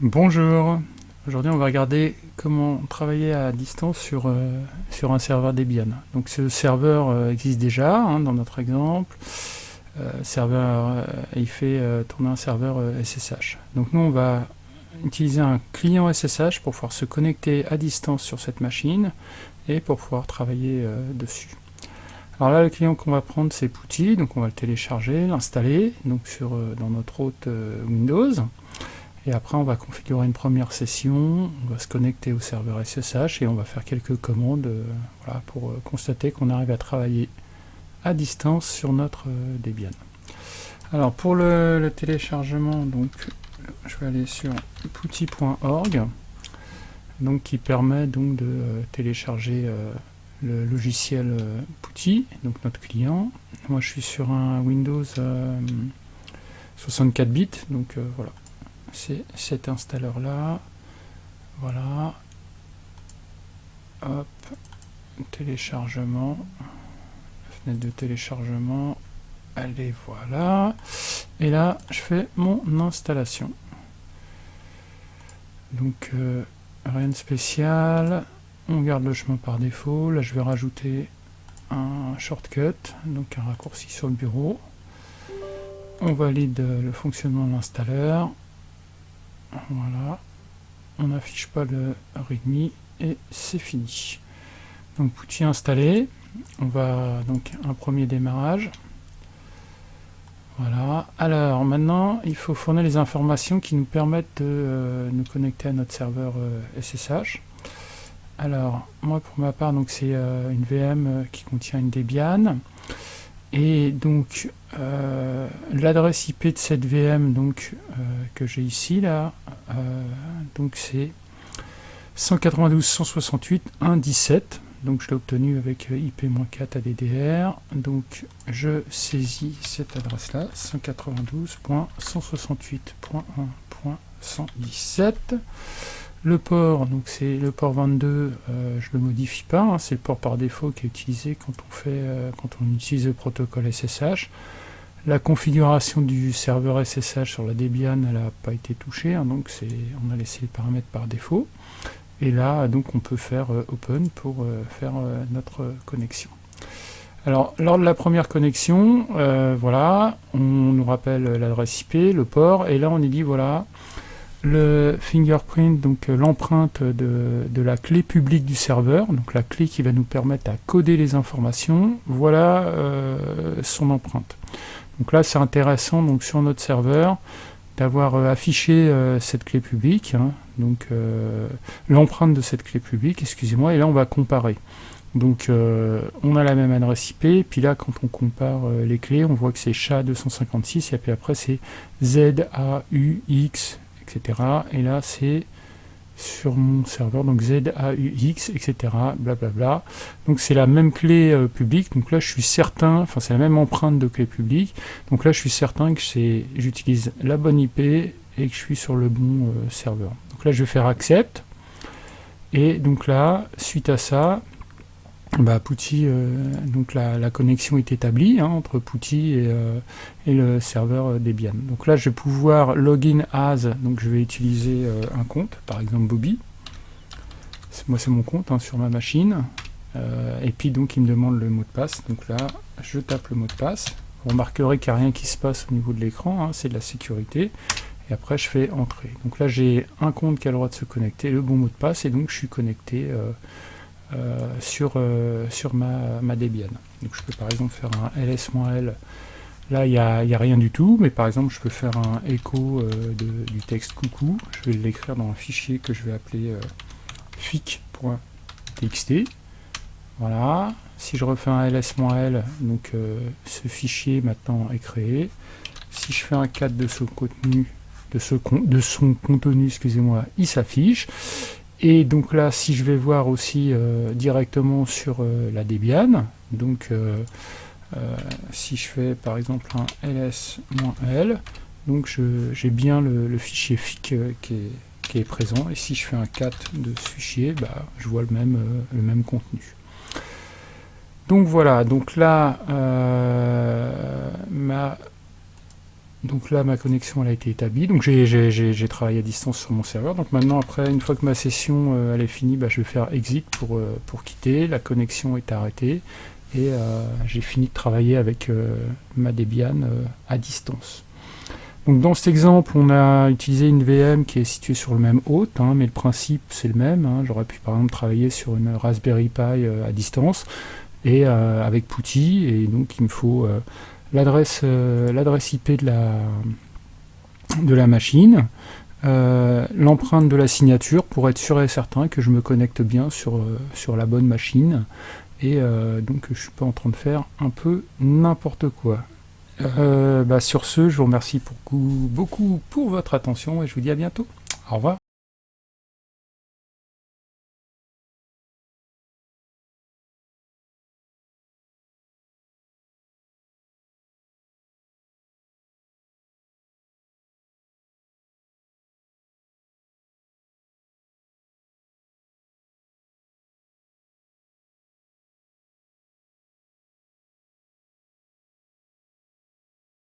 Bonjour, aujourd'hui on va regarder comment travailler à distance sur, euh, sur un serveur Debian. Donc ce serveur euh, existe déjà hein, dans notre exemple. Euh, serveur, il fait tourner un serveur SSH. Donc nous on va utiliser un client SSH pour pouvoir se connecter à distance sur cette machine et pour pouvoir travailler dessus. Alors là le client qu'on va prendre c'est Putty, donc on va le télécharger, l'installer donc sur, dans notre hôte Windows. Et après, on va configurer une première session, on va se connecter au serveur SSH et on va faire quelques commandes euh, pour euh, constater qu'on arrive à travailler à distance sur notre euh, Debian. Alors pour le, téléchargement, donc, je vais aller sur putty.org, donc qui permet donc de télécharger le logiciel Putty, donc notre client. Moi je suis sur un Windows 64 bits, donc voilà, c'est cet installeur là voilà. Hop. Téléchargement. Fenêtre de téléchargement. Allez voilà. Et là je fais mon installation. Donc euh, rien de spécial. On garde le chemin par défaut. Là je vais rajouter un shortcut donc un raccourci sur le bureau. On valide le fonctionnement de l'installeur voilà. On n'affiche pas le readme et c'est fini. Donc Putty installé. On va donc un premier démarrage. Voilà. Alors maintenant, il faut fournir les informations qui nous permettent de euh, nous connecter à notre serveur SSH. Euh, Alors, moi pour ma part, donc c'est euh, une VM qui contient une Debian. Et donc, euh, l'adresse IP de cette VM donc, euh, que j'ai ici, là, euh, donc c'est 192.168.1.17. Donc je l'ai obtenu avec IP-4 ADDR. Donc je saisis cette adresse-là, 192.168.1.117. Le port, donc c'est le port 22, euh, je ne le modifie pas, hein, c'est le port par défaut qui est utilisé quand on, fait, euh, quand on utilise le protocole SSH. La configuration du serveur SSH sur la Debian, n'a pas été touchée, hein, donc on a laissé les paramètres par défaut. Et là, donc on peut faire euh, open pour faire notre connexion. Alors, lors de la première connexion, voilà, on nous rappelle l'adresse IP, le port, et là on est dit, voilà, le fingerprint, donc euh, l'empreinte de, la clé publique du serveur, donc la clé qui va nous permettre à coder les informations, voilà euh, son empreinte. Donc là c'est intéressant donc sur notre serveur d'avoir euh, affiché cette clé publique, hein, donc l'empreinte de cette clé publique, excusez-moi, et là on va comparer. Donc on a la même adresse IP, puis là quand on compare les clés, on voit que c'est SHA-256, et puis après c'est ZAUX et là, c'est sur mon serveur, donc ZAUX, etc. Blablabla. Donc c'est la même clé euh, publique. Donc là, je suis certain, enfin c'est la même empreinte de clé publique. Donc là, je suis certain que j'utilise la bonne IP et que je suis sur le bon euh, serveur. Donc là, je vais faire accept. Et donc là, suite à ça, bah, euh, donc la, connexion est établie hein, entre Putty et, euh, le serveur Debian. Donc là, je vais pouvoir login as, donc je vais utiliser euh, un compte, par exemple Bobby. Moi, c'est mon compte hein, sur ma machine. et puis, donc, il me demande le mot de passe. Donc là, je tape le mot de passe. Vous remarquerez qu'il n'y a rien qui se passe au niveau de l'écran, hein, c'est de la sécurité. Et après, je fais entrer. Donc là, j'ai un compte qui a le droit de se connecter, le bon mot de passe, et donc je suis connecté euh, sur, euh, sur ma, Debian. Je peux par exemple faire un ls-l, là il n'y a, rien du tout, mais par exemple je peux faire un écho euh, du texte coucou, je vais l'écrire dans un fichier que je vais appeler fic.txt. Voilà, si je refais un ls-l, donc ce fichier maintenant est créé. Si je fais un 4 de son contenu, de, ce, de son contenu, excusez-moi, il s'affiche. Et donc là, si je vais voir aussi euh, directement sur euh, la Debian, donc euh, si je fais par exemple un ls-l, donc j'ai bien le, fichier fic qui est, présent, et si je fais un cat de ce fichier, bah, je vois le même, le même contenu. Donc voilà, donc là, ma Donc là, ma connexion a été établie. Donc j'ai travaillé à distance sur mon serveur. Donc maintenant, après, une fois que ma session euh, elle est finie, bah, je vais faire exit pour, euh, pour quitter. La connexion est arrêtée. Et euh, j'ai fini de travailler avec ma Debian à distance. Donc dans cet exemple, on a utilisé une VM qui est située sur le même hôte, hein, mais le principe c'est le même. Hein. J'aurais pu par exemple travailler sur une Raspberry Pi à distance et avec Putty, et donc il me faut l'adresse euh, IP de la, de la machine, euh, l'empreinte de la signature pour être sûr et certain que je me connecte bien sur, euh, la bonne machine et donc je suis pas en train de faire un peu n'importe quoi. Bah, sur ce, je vous remercie beaucoup, beaucoup pour votre attention et je vous dis à bientôt. Au revoir.